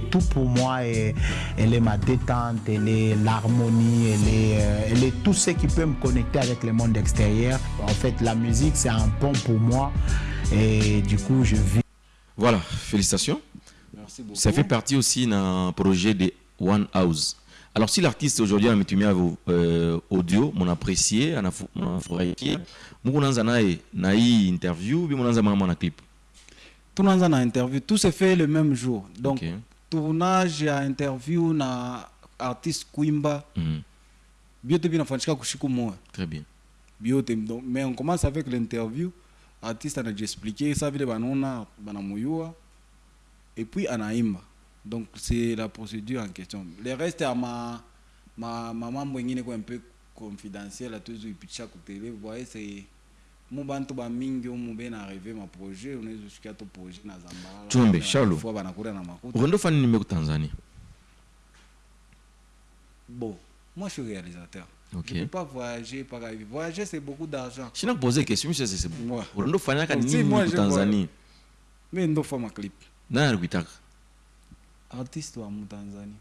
est tout pour moi et elle est ma détente, elle est l'harmonie, elle est, euh, elle est tout ce qui peut me connecter avec le monde extérieur. En fait, la musique, c'est un pont pour moi et du coup, je vis. Voilà, félicitations. Merci beaucoup. Ça fait partie aussi d'un projet de One House. Alors, si l'artiste aujourd'hui a mis euh, audio, mon apprécié, mon apprécié, mon interview, mon clip. Tout le monde a interview, tout se fait le même jour. Donc, okay. Tournage à interview na artiste Kwimba. Mm. Biote bien fanchika kushiku. Très bien. Biote donc mais on commence avec l'interview. Artiste a expliqué ça vile banona banamuyua et puis anaimba. Donc c'est la procédure en question. Le reste à ma ma maman mwingine kwa un peu confidentiel à tous les picha ku télé, vous voyez c'est mu bantu ba mingi umu bena arrivé ma projet unaweza kushikia to projet na Zambala. Chumbe Shalo. Fwa banakura na makuta. Ukondo fani nimeko Tanzania. Bon, moi je suis réalisateur. Ok. Je ne peux pas voyager par avion. Voyager c'est beaucoup d'argent. Je n'ai pas posé question, c'est c'est bon. Moi. Ukondo fani aka Si, nini moi, mu je Tanzania. Mais ndo fa ma clip. Na ruitaka. Artiste wa mu Tanzania.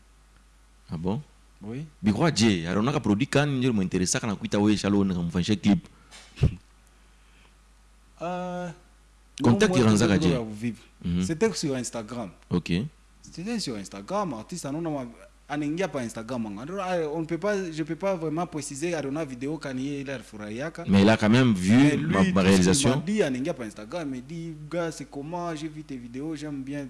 Ah bon? Oui. Bikwa je, aronaka produit kan ndio mo interesa kana kuita we Shalo na kumfanyisha clip. Euh, Contact non, moi, Iranza je Gadje. dois vous vivre. Mhm. C'était sur Instagram. OK. C'était sur Instagram, artiste anona anaingia pa Instagram. Ah, On ne peut pas je peux pas vraiment préciser Arona vidéo kani ile alifurahiaka. Mais il a quand même vu ma, réalisation. m'a dit, anaingia pa Instagram, il dit, gars, c'est comment, j'ai vu tes vidéos, j'aime bien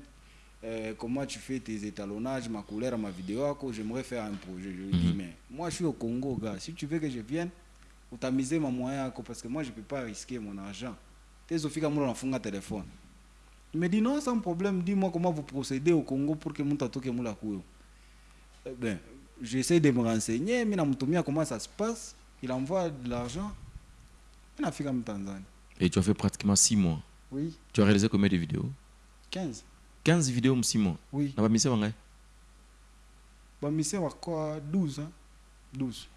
euh, comment tu fais tes étalonnages, ma couleur, ma vidéo, j'aimerais faire un projet. Je lui dis, Mhm. mais moi, je suis au Congo, gars. Si tu veux que je vienne, utamiser ma moyen, parce que moi, je peux pas risquer mon argent. Tes ofika mula nafunga téléphone. Il me dit, non, sans problème, dis-moi comment vous procédez au Congo pour que mon atoke mula kuyo. Eh Ben, j'essaie de me renseigner, mais namtumia comment ça se passe. Il envoie de l'argent. Et tu as fait pratiquement 6 mois. Oui, Tu as réalisé combien de vidéos? 15. 15 vidéos en 6 mois. Oui. Na ba mise wangai Bah, mais c'est quoi? 12, hein 12.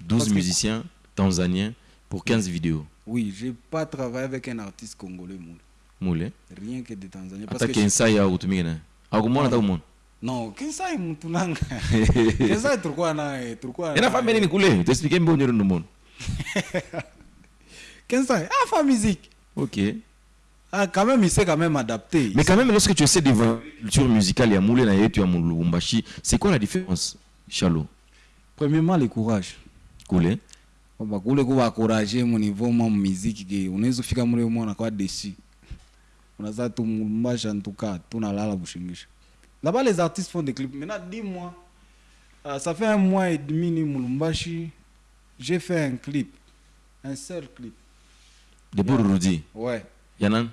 12 Parce que- musiciens tanzaniens pour 15 vidéos. Oui, j'ai pas travaillé avec un artiste congolais, moule. Mule. Rien que des Tanzaniens. Parce que je- kensa ya utumike na. Akumona ta umona. Non, kensa est mutunanga. kensa est turquoise, na, turquoise. Ena famille ni kule. T'expliquer mbo nyoro ndo mona. Kensa, ah, fa musique. OK. Ah, quand même, il s'est quand même adapté. Mais quand même lorsque tu essaies de voir culture musicale ya mule na yetu ya Lubumbashi, c'est quoi la différence Chalo? Premièrement, le courage. Kule. Kwamba kule kuwa encourager mu niveau mwa muziki ke unaweza fika mule mwana kwa desi. Unaweza tu mbasha ntuka tunalala bushingisha. Là-bas les artistes font des clips. Maintenant dis-moi euh, ça fait un mois et demi ni Mulumbashi, j'ai fait un clip. Un seul clip. De Burudi. Ouais. Yanan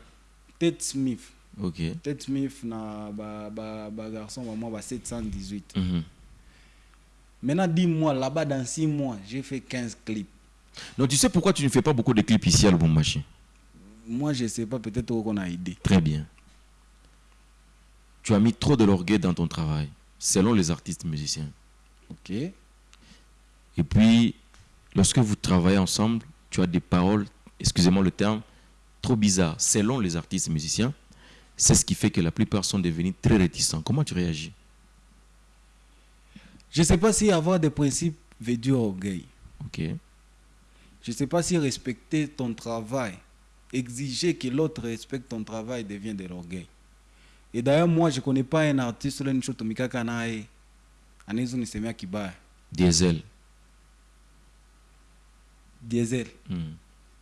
Ted Smith. OK. Ted Smith na ba ba, ba garçon ba moi ba 718. Mhm. Maintenant dis-moi là-bas dans 6 mois, j'ai fait 15 clips. Donc tu sais pourquoi tu ne fais pas beaucoup de clips ici à Lubumbashi? Moi je sais pas peut-être qu'on a idée. Très bien. Tu as mis trop de l'orgueil dans ton travail, selon les artistes musiciens. OK Et puis, lorsque vous travaillez ensemble, tu as des paroles, excusez-moi le terme, trop bizarres, selon les artistes musiciens. C'est ce qui fait que la plupart sont devenus très réticents. Comment tu réagis? Je ne sais pas si avoir des principes veut dire orgueil. Ok. Je ne sais pas si respecter ton travail, exiger que l'autre respecte ton travail devient de l'orgueil. Et d'ailleurs, moi, je ne connais pas un artiste là nishotumika kanaye anaweza nisemea kibaya. Diesel. Diesel. Hmm.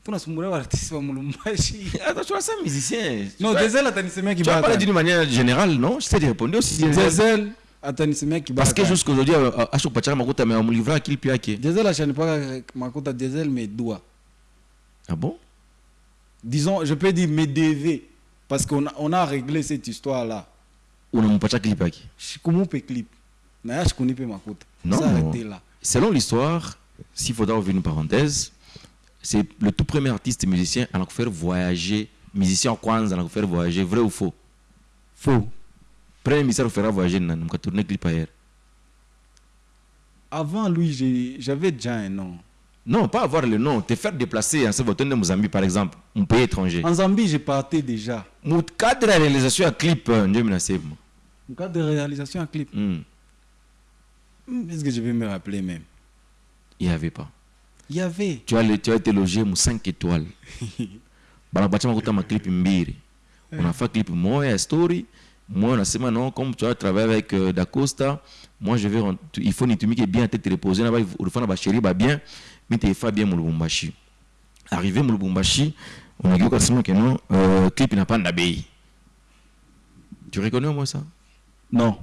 Tunasumbulia artiste wa Mulumbashi. Attends, tu vois ça, musicien Non, Diesel atanisemea Tu as kibaya. parlé sana. d'une manière générale, non? Je t'ai répondu aussi. Diesel. Diesel atanisemea kibaya. Parce que sana. jusqu'aujourd'hui, à chaque pachaka makuta mais on livre à clip yake. Diesel ashanipaka makuta Diesel mes doigts. Ah bon? Disons, je peux dire mes DV parce qu'on a, on a réglé cette histoire là. Unampacha clip yake. shikumupe clip naye ashikunipe makuta Non. Ça arrêtez là Selon l'histoire, s'il faudra ouvrir une parenthèse, c'est le tout premier artiste musicien à nous faire voyager, musicien kwanza à nous faire voyager, vrai ou faux? Faux Premier musicien à nous faire voyager, nous tourné clip ailleurs. avant lui j'avais déjà un nom Non, pas avoir le nom, te faire déplacer en de Mozambique par exemple, un pays étranger. en Zambie j'ai parté déjà Mon cadre de réalisation à clip, save, moi. En cadre de réalisation un clip. Hmm, Est-ce que je vais me rappeler même? Il n'y avait pas. Il y avait. Tu as, le- tu as été logé mu 5 étoiles. makuta maclip mbiri unafaa clip moya ya story moi unasema non comme tu as travaillé avec euh, Dacosta moi je vais il faut nitumike bien tête reposer na ba ulifana ba chéri ba bien mite fa bien arrivé mu Lubumbashi unageuka sema que non euh, clip inapanda bei tu reconnais moins ça? Non.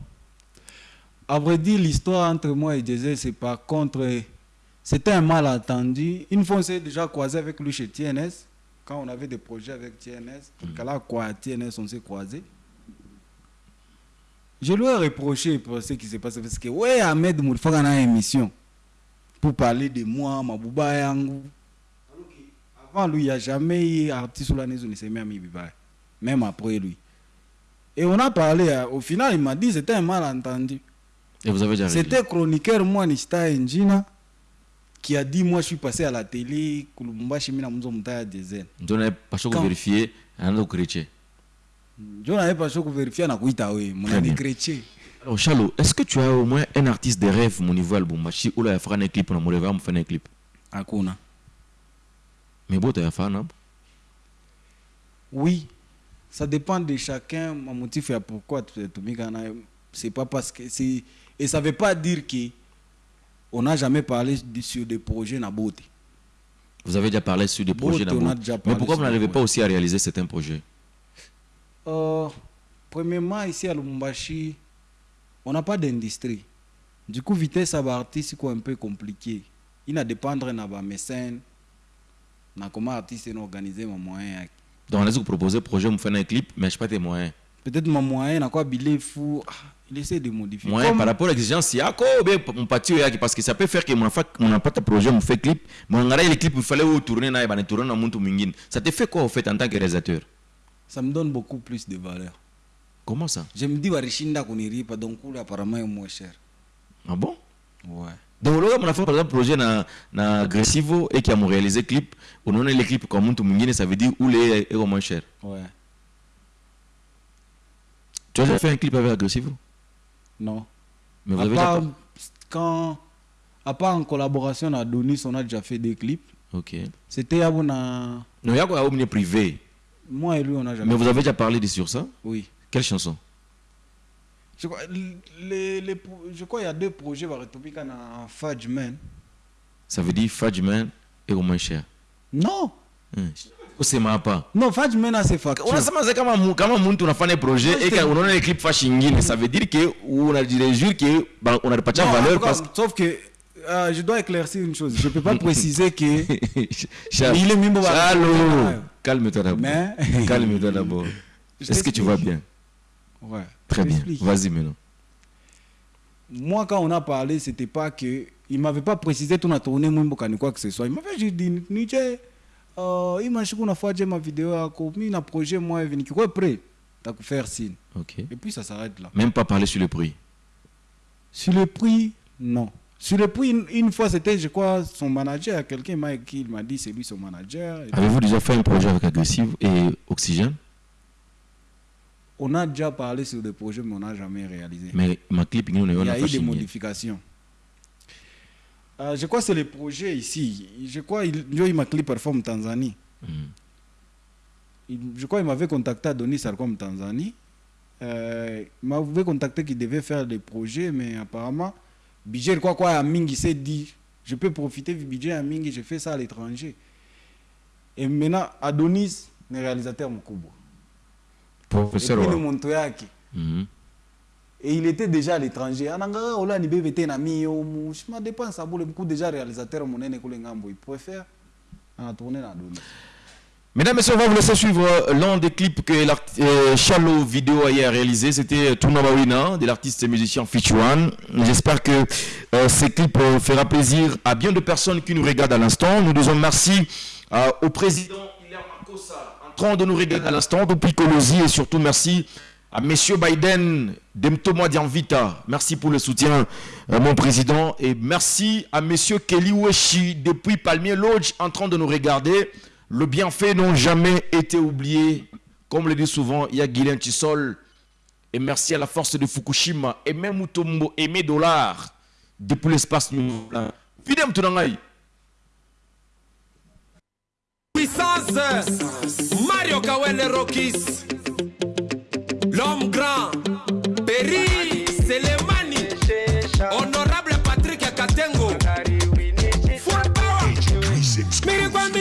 À vrai dire, l'histoire entre moi et Diesel, c'est par contre. C'était un malentendu. Une fois, on s'est déjà croisé avec lui chez TNS. Quand on avait des projets avec TNS. Là, quoi, à TNS, on s'est croisé. Je lui ai reproché pour ce qui s'est passé. Parce que, ouais, Ahmed Moulfaka a une émission. Pour parler de moi, Mabouba que Avant lui, il n'y a jamais eu artiste ou la maison, il s'est mis à Mibiba. Même après lui. Et on a parlé, au final, il m'a dit c'était un malentendu. et vous avez déjà C'était chroniqueur, moi, Nishita Njina, qui a dit Moi, je suis passé à la télé, Kulumbashi Mina Mzo Mutaya Dezen. ndio na pasha Quand- vérifier anaanza kukureche Je n'avais pas choisi vérifier na kuita we, mon ami chrétien. Alors, Chalo, est-ce que tu as au moins un artiste de rêve au niveau Lubumbashi ou là, il fera un clip pour me faire un clip? Hakuna. Mais bon, tu as fait un Oui, ça dépend de chacun. Mon motif est pourquoi tu. C'est pas parce que c'est. Et ça veut pas dire que on n'a jamais parlé sur des projets na beauté. Vous avez déjà parlé sur des projets on a d'abord. déjà Mais pourquoi vous n'arrivez pas aussi à réaliser certains projets? Euh, premièrement, ici à Lubumbashi, on n'a pas d'industrie. Du coup, vitesse à artiste c'est un peu compliqué. Il a dépendre de mécène, na comment artiste est organisé mon moyen. Donc, on a vous proposez projet, vous faites un clip, mais je sais pas tes moyens. Peut-être mon moyen, na quoi billet fou, ah, il essaie de modifier. Comme- par rapport à l'exigence, il y a quoi? Mon parti parce que ça peut faire que mon mon n'a pas de projet, mon fait clip, mon regarde les clips, il fallait tourner, na, ben, tourner dans mon mingine. Ça te fait quoi au fait en tant que réalisateur? Ça me donne beaucoup plus de valeur. Comment ça? Je me dis, Warishinda kuniripa, donc apparemment, est moins cher. Ah bon? Ouais. donc là mon enfant par exemple projet na na agressivo et qui a réalisé clip on a les clips comme mtu mwingine ça veut dire où les est moins cher Ouais. tu as déjà fait un clip avec agressivo Non. mais vous à avez part, quand, à part en collaboration à Donis, on a déjà fait des clips. ok C'était à Bouna. non il y a quoi? Privé? Moi et lui, on n'a jamais. mais vous avez déjà parlé de sur ça Oui. quelle chanson Je crois, les, les, pro- je crois qu'il y a deux projets par Ethiopie en Fadjman. ça veut dire Fadjman est au moins cher Non, Hmm. usema pas non, Fadjman c'est facture. unasema za kama kama mtu unafanya projet et que unaona les clips fashi ingine ça veut dire que unajiréjure que ba- unapatia Non, valeur encore, parce que Sauf que euh, je dois éclaircir une chose. Je ne peux pas préciser que. Il est Charles, calme-toi d'abord. Mais- Calme-toi d'abord. Est-ce que tu vas bien? Ouais. Très bien. Vas-y maintenant. Moi, quand on a parlé, c'était pas que. Il m'avait pas précisé tout a tourné Mwimbo Kani quoi que ce soit. Il m'avait juste dit Nije, euh, il m'a dit qu'on a fait ma vidéo à copie, un projet, moi, il venu. Quoi, prêt T'as faire signe. Ok. Et puis ça s'arrête là. Même pas parler sur le prix. Sur le prix, non. Sur le prix, une, une fois, c'était, je crois, son manager. Quelqu'un m'a écrit, il m'a dit c'est lui son manager. Avez-vous déjà fait un projet avec Aggressive et Oxygène? On a déjà parlé sur des projets, mais on n'a jamais réalisé. Mais ma clip, nous, on Il y a eu des modifications. Euh, je crois que c'est le projet ici. Je crois qu'il il m'a clip performe Tanzanie. Il- je crois qu'il m'avait contacté à Denis Sarkom Tanzanie. Euh, il m'avait contacté qu'il devait faire des projets, mais apparemment, budget quoi quoi à Mingi? S'est dit, je peux profiter du budget à Mingi, je fais ça à l'étranger. Et maintenant, Adonis, le réalisateur. Et Professeur. wa- Montoyaki. Mhm. Et il était déjà à l'étranger. Ananga ola ni bebe tena mio mu. Je me dépense à beaucoup déjà réalisateur monene kule ngambo. Il préfère en tourner Adonis. Mesdames et messieurs, on va vous laisser suivre euh, l'un des clips que euh, Chalo Vidéo a réalisé. C'était Tourna Bawina, de l'artiste et musicien Fichuan. J'espère que euh, ce clip euh, fera plaisir à bien de personnes qui nous regardent à l'instant. Nous disons merci euh, au président Hilaire Makossa, en train de nous regarder à l'instant, depuis Colosie, et surtout merci à Monsieur Biden, Demtomo Dianvita. Merci pour le soutien, euh, mon président. Et merci à Monsieur Kelly Weshi, depuis Palmier Lodge, en train de nous regarder. Le bienfait n'ont jamais été oubliés. Comme le dit souvent, il y a Tissol Et merci à la force de Fukushima. Et même Mutombo, Aimé Dollar. Depuis l'espace nous. Fidem Tunangai. Puissance Mario Kawele Rokis L'homme grand Peri Selemani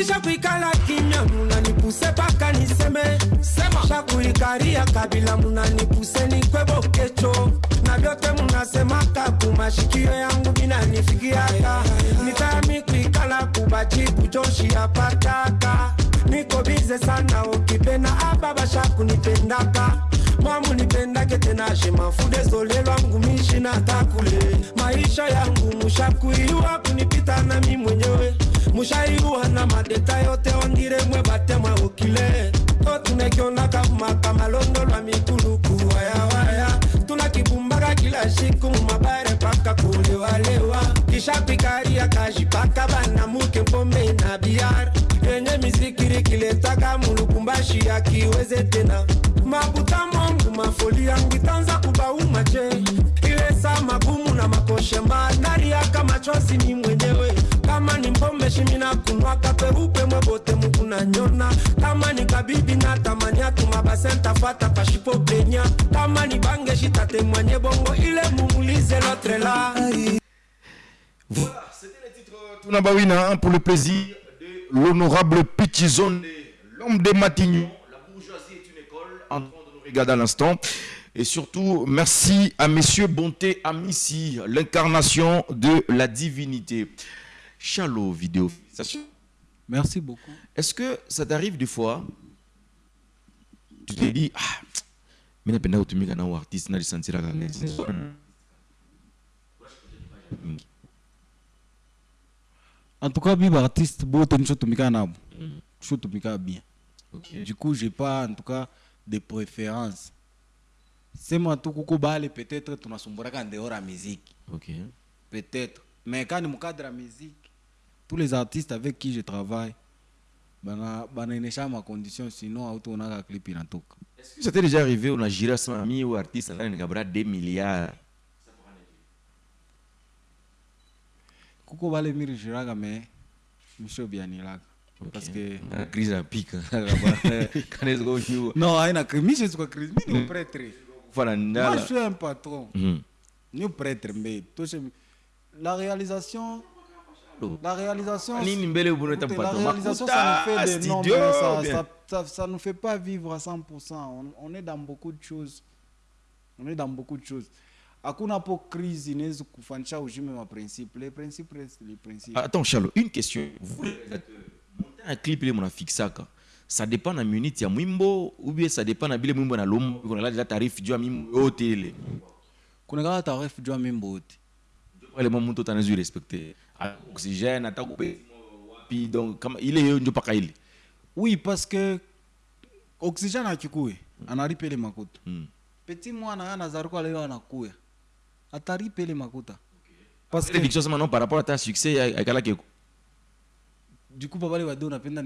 mirikwambisha kuikala kimya munanipuse paka niseme. Sema. Shakuikaria kabila munanipuse nikwebo kecho na vyote munasemaka kumashikio yangu vinanifikiaka nitami kuikala kubaji joshi yapataka niko bize sana ukipenda ababa shakunipendaka mwamunipendake tena shemafude zolelwangu mishi natakule maisha yangu mushakuiwa kunipita nami mwenyewe mushaiwa na madeta yote ondire mwe batemwa okile otunekionaka makamalondo lwa mikuluku wayawaya tunakibumbaka kila siku mumabare paka kulewalewa kishapikaria kashipaka banamuke mpombe na biara yenye mizikiri kiletaka mulukumbashi akiweze tena. Mabuta mongu mafoli yangu itanza kubaumache ile saa magumu na nariaka Voilà, c'était le titre Tunabawina hein, pour le plaisir de l'honorable Pichizone, l'homme des Matignons. La bourgeoisie est une école en train de nous regarder à l'instant. Et surtout, merci à Messieurs Bonté Amissi, l'incarnation de la divinité. Chalo vidéo. Merci beaucoup. Est-ce que ça t'arrive des fois Tu te dis, ah, mais napenda kutumika na huyu artiste nalisantira En tout cas, biba artiste, bote nishotumika nabo. Nishotumika bien. Du coup, j'ai pas en tout cas de préférence. Tu kuko bale peut-être tunasumburaka en dehors ya musique. Ok. Peut-être. Mais quand mu cadre ya musique, tous les artistes avec qui je travaille, bana banaenesha ma condition sinon hautonaka clip inatoka. Est-ce que ça t'est déjà arrivé, on a géré à son ami ou artiste, on a gagné 2 milliards? Kuko bale miri jiraka mais misho bianilaka. Parce que crise pic. Quand est-ce qu'on joue? Non, haina crise, je suis crise, mimi ni prêtre. Moi, je suis un patron. Mhm. Ni prêtre, la réalisation, la réalisation, la réalisation, ça nous fait des mais ça, bien. ça, ça, ça nous fait pas vivre à 100%. On, on est dans beaucoup de choses. On est dans beaucoup de choses. Hakuna po crise inaweza kufanisha ujime ma principe. Les principes restent les principes. Attends, Charles, une question. Vous, les monter un clip, il est fixé. Ça dépend de la minute, il y a Mwimbo, ou bien ça dépend de la Mwimbo, na l'homme, on a là déjà tarif, du Mwimbo, au télé. Kuna kama tarif jua mimbo wote. Le moment où tu as respecté. oxygène ata kupe wapi donc kama ile hiyo ndio paka ile oui parce que oxygène akikue hmm. anaripa ile makuta. Mm. petit mwana anazarikwa leo anakuya ataripa ile makuta. Parce que Victor sema non par rapport à ta succès akala keko du coup babale wado napenda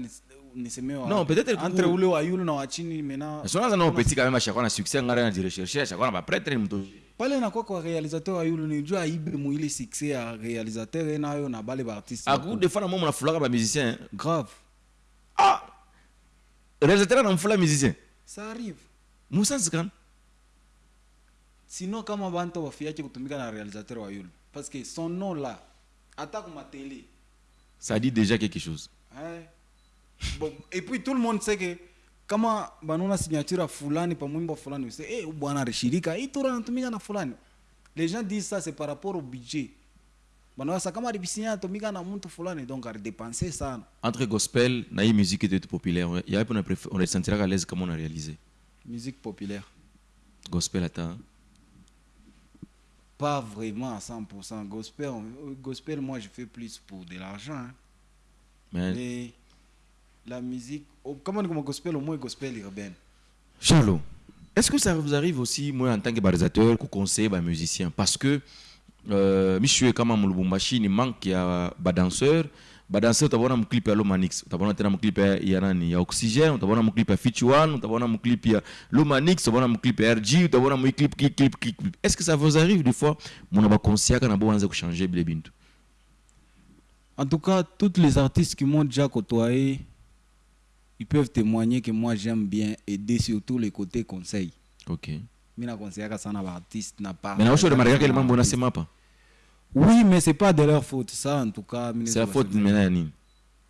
nisemewa euh, non peut-être entre ule wa yule na wa chini mena sio naanza nao petit quand même chaque na succès ngara na recherche chaque na ba prêtre ni mtoto pale nakuwa kwa réalisateur wa yulu ni jua aibe mu ile succès ya réalisateur ye nayo na bale ba artiste À coup de fois, on a foulé un musicien. grave Ah! Réalisateur, on a foulé un musicien. ça arrive Moussa Zkan. sinon kama bantu wafiache kutumika na réalisateur wa yulu parce que son nom là hata kuma télé Ça dit déjà quelque chose. hein? bon, et puis tout le monde sait que kama banona signature fulani pa mwimbo fulani use eh hey, bwana alishirika hii tura anatumika na fulani les gens disent ça c'est par rapport au budget banawasa kama alibisinya anatumika na mtu fulani donc alidepense sana Entre gospel et musique était populaire, il y a on, préféré, on le sentira à l'aise comme on a réalisé. musique populaire Gospel attends. pas vraiment à 100% gospel on- gospel moi je fais plus pour de l'argent hein. Mais mais la musique oh, kama ni comme gospel au moins gospel urbaine Charlot, est-ce que ça vous arrive aussi, moi, en tant que barisateur, qu'on conseille les musiciens Parce que, euh, monsieur, comme à Lubumbashi, il manque il y a des danseurs, badanse utabaona mclip ya lomanix. Utabaona tena mclip ya, ya nani ya oxygène utabaona mclip ya fitch one utabaona mclip ya lomanix utabaona mclip ya rg utabaona mclip clip clip clip clip est ce que ça vous arrive des fois muna bakonsiaka na boanze kuchanger bile bintu En tout cas, tous les artistes qui m'ont déjà côtoyé, ils peuvent témoigner que moi j'aime bien aider surtout les côtés conseils. ok Mina conseillaka sana ba artiste na pas. mais naosho remarkaka ile mambo unasema hapa Oui, mais c'est pas de leur faute ça en tout cas. c'est la faute ya nini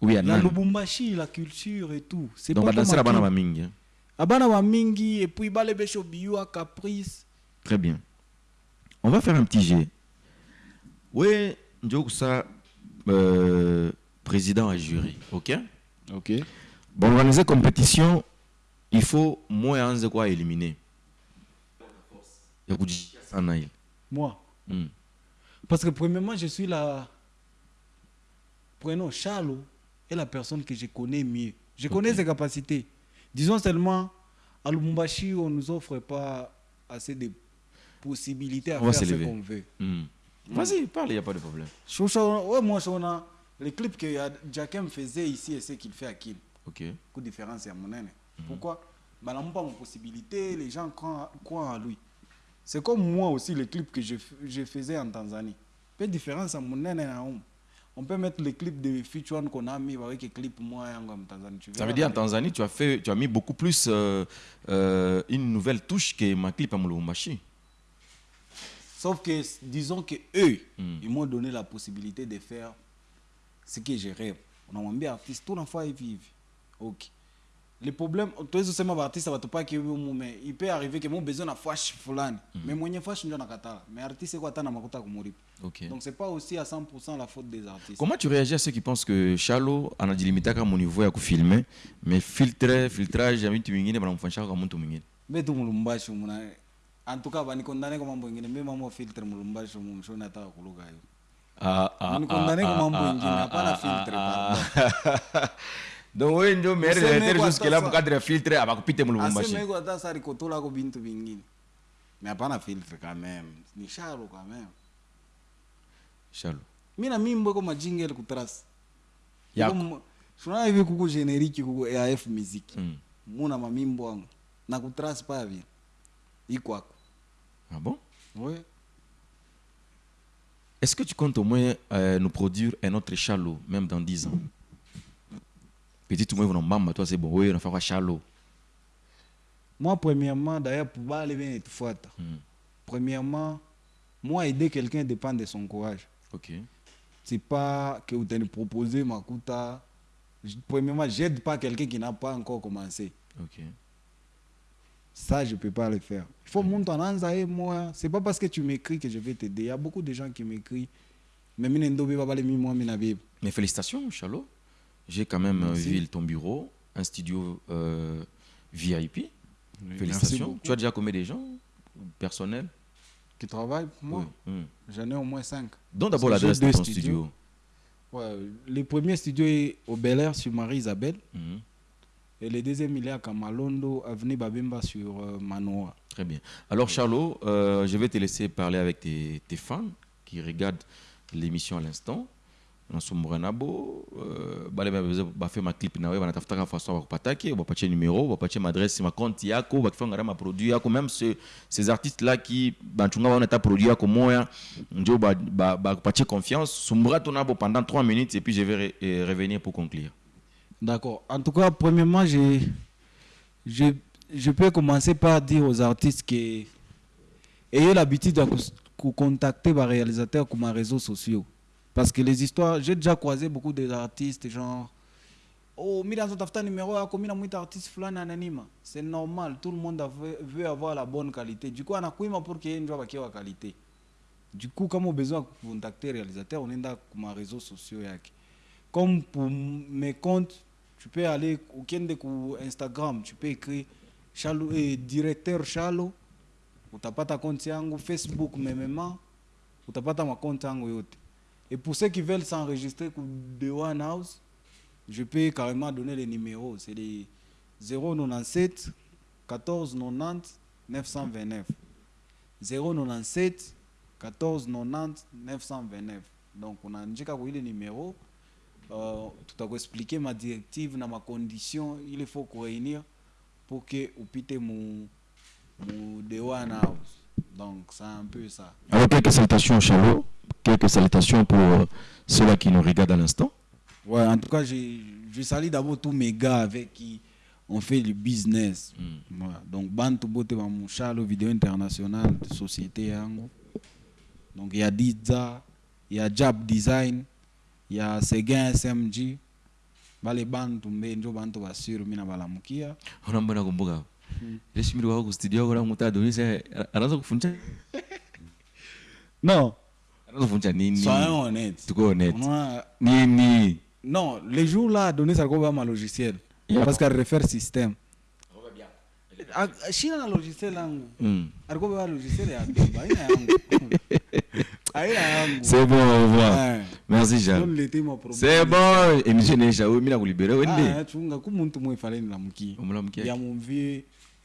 oui La Lubumbashi, la culture et tout. C'est pas badansera comme bana bamingi hein. Abana ba mingi et puis bale besho biwa caprice. Très bien. On va faire un petit jet. Oui, Ndjokusa, euh, président à jury, ok? OK. Bon, organiser compétition, il faut moins de quoi éliminer. Moi Hmm. Parce que premièrement, je suis la. Prenons Charlot est la personne que je connais mieux. Je connais ses capacités. Disons seulement, à Lubumbashi, on ne nous offre pas assez de possibilités à On faire ce qu'on veut. Hmm. Vas-y, parle, il n'y a pas de problème. Choucha, ouais, moi, on a les clips que Jackem faisait ici et ce qu'il fait à Kim. Différence à mon aîné. Pourquoi? Bah, pas mon possibilité, les gens croient, croient en lui. C'est comme moi aussi, les clips que je, faisais en Tanzanie. Peu différence à mon aîné. à. On peut mettre les clips de Future One qu'on a mis avec les clips moi en Tanzanie. Tu Ça veut dire en Tanzanie, tu as, fait, tu as mis beaucoup plus euh, euh, une nouvelle touche que ma clip à Moulumbashi. Sauf que, disons que eux, Mm. ils m'ont donné la possibilité de faire ce que je rêve. On a dit artiste, tout l'enfant est vivre. Ok. Le problème, tu es seulement artiste, ça va te pas que mais il peut arriver que mon besoin na flash fulani. Mais moi, flash ndio nakatala. Mais artiste, c'est quoi tana makuta kumuripa. Ok. Donc, c'est pas aussi à 100% la faute des artistes. Comment tu réagis à ceux qui pensent que Chalo anajilimita kama niveau ya kufilme mais filtre filtrage ya vitu vingine banamfanyisha kama mtu mwingine Mais tu mulumbashi muna en tout cas bani condamné kwa mambo mengine mimi mambo filtre mulumbashi mumshoni hata kuluga hiyo. ah, ah, Banikondane kwa mambo mengine hapana filtre ah. donc wewe ndio maire Useme directeur kwa jusque là sasa. mkadre ya filtre abakupite hata sari kotola ko bintu vingine mais hapana filtre quand même. Ni sharo quand même. Chalo. Mi na mimbo iko majingel kutrasi Yako. shuna hivi kuku generiki kuku AF music Mm. muna mamimbo wangu na kutrasi pa vile iko ako ah bon? Ouais est-ce que tu comptes au moins euh, nous produire un autre Chalo même dans 10 ans? Petit tout moins mama toi c'est bon oui on va faire Chalo moi premièrement d'ailleurs pour bale bien etufuata Mm. premièrement moi aider quelqu'un dépend de son courage ok c'est pas que vous allez proposer makuta Je- premièrement j'aide pas quelqu'un qui n'a pas encore commencé ok Ça, je ne peux pas le faire. Il faut monter en et moi. C'est pas parce que tu m'écris que je vais t'aider. Il y a beaucoup de gens qui m'écrivent. Mais félicitations, Chalo. J'ai quand même euh, Merci. vu ton bureau, un studio euh, VIP. félicitations. Tu as déjà combien de gens personnels Qui travaillent pour moi? Oui. J'en ai au moins cinq. Donne d'abord l'adresse de ton studios. studio. Ouais, le premier studio est au Bel Air sur Marie-Isabelle. Mhm. Et le deuxième, il est à Kamalondo, avenue Babemba sur euh, Manoa. Très bien. Alors, Charlot, euh, je vais te laisser parler avec tes, tes fans qui regardent l'émission à l'instant. Nasumburanabo uh, bale maclip nawe banatafutaka façon bakupatake bapatie maadresse makonti yako bakifangara maproduit yako même ce, ces artistes là qui ta produit yako moya ba, ba bakupatie confiance sumbura tonabo pendant 3 minutes et puis je vais re, eh, revenir pour conclure D'accord. En tout cas, premièrement, je, je, je peux commencer par dire aux artistes que ayez l'habitude de contacter les réalisateurs comme les réseaux sociaux. Parce que les histoires, j'ai déjà croisé beaucoup d'artistes, genre, oh, mira tafuta numéro yako, mira mwita artiste fulani. C'est normal, tout le monde veut, avoir la bonne qualité. Du coup, anakuima pour qu'il y ait une joie la qualité. Du coup, on a besoin de contacter on est dans les réseaux sociaux. Comme pour mes comptes, tu peux aller au Kende ou Instagram, tu peux écrire Chalo, eh, directeur Chalo, utapata compte yangu Facebook memema, utapata ma compte yangu yote. Et pour ceux qui veulent s'enregistrer The One House, je peux carrément donner les numéros. C'est les 097 14 90 929. 097 14 90 929. Donc on a indiqué quoi le numéro. euh, tutakuexplike madirective na macondition il faut kuréunir pour que upite mu, mu dewan house donc c'est un peu ça Alors, quelques salutations, Chalo. Quelques salutations pour euh, ceux-là qui nous regardent à l'instant. ouais en tout cas je, je salue d'abord tous mes gars avec qui on fait du business. Voilà. donc bantu bote bamushalo vidéo international de société yango. Donc il y a Diza il y a Jab Design il y a Seguin SMG bale bantu mbe njo bantu basuru mina balamukia Unaomba nakumbuka. Ile shimiri wako ku studio kuna mtu adonisha anaanza kufundisha? Non nini? soyons honnêtes Tuko honnête. Moi, Nini? non les jours là Adonis alikuwa ma logiciel Yeah. parce qu'elle refaire système Ah, shina na logiciel yangu Hmm. alikuwa beba logiciel ya beba aina yangu aina yangu C'est bon, au revoir. Ouais. Merci, Jean. niletee. C'est bon. Émission inaisha. Wewe mimi nakulibera Ah, wende. chunga ku muntu mwe Umlamkia. ya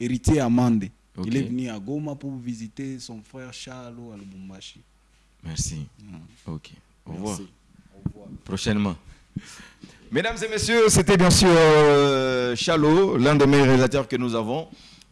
héritier Amande il est venu à Goma pour visiter son frère Charles à Lubumbashi Merci. OK. Au revoir. Merci. Au revoir. prochainement. Mesdames et messieurs, c'était bien sûr euh, Chalo, l'un des meilleurs réalisateurs que nous avons.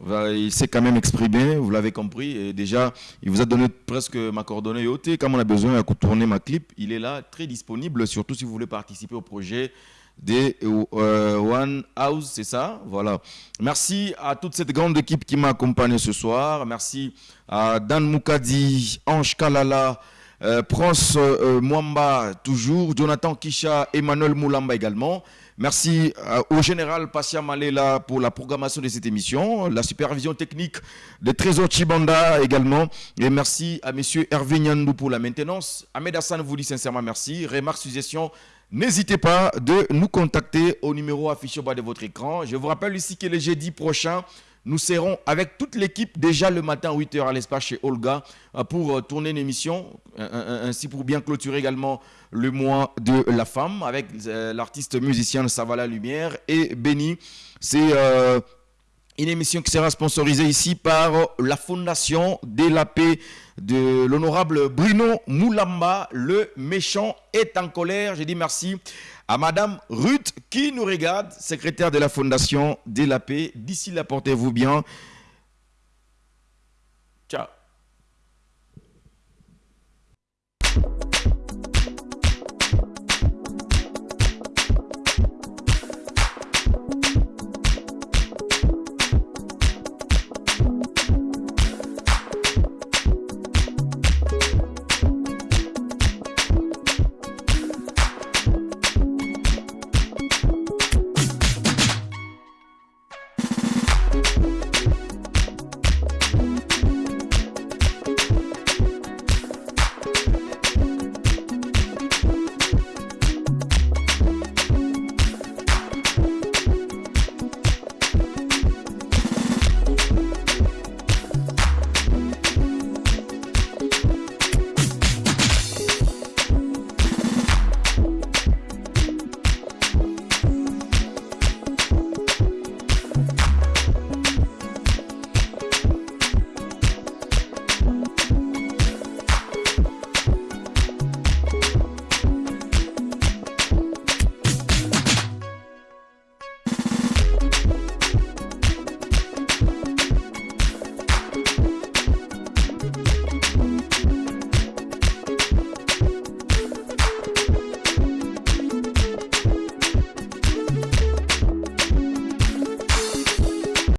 Il s'est quand même exprimé, vous l'avez compris. Et déjà, il vous a donné presque ma coordonnée OT. Comme on a besoin de tourner ma clip, il est là, très disponible, surtout si vous voulez participer au projet des euh, One House, c'est ça? Voilà. Merci à toute cette grande équipe qui m'a accompagné ce soir. Merci à Dan Moukadi, Ange Kalala, euh, Prince euh, Mwamba, toujours, Jonathan Kisha, Emmanuel Moulamba également. Merci euh, au général Passia Malela pour la programmation de cette émission, la supervision technique de Trésor Chibanda également. Et merci à monsieur Hervé Nyandou pour la maintenance. Ahmed Hassan vous dit sincèrement merci. Remarques, suggestions, n'hésitez pas de nous contacter au numéro affiché au bas de votre écran. Je vous rappelle ici que le jeudi prochain, nous serons avec toute l'équipe déjà le matin à 8h à l'espace chez Olga euh, pour euh, tourner une émission, ainsi pour bien clôturer également le mois de la femme avec euh, l'artiste musicien Savala Lumière et Benny. C'est une émission qui sera sponsorisée ici par la Fondation de la paix de l'honorable Bruno Moulamba. Le méchant est en colère. Je dis merci à Madame Ruth qui nous regarde, secrétaire de la Fondation de la paix. D'ici là, portez-vous bien. Ciao.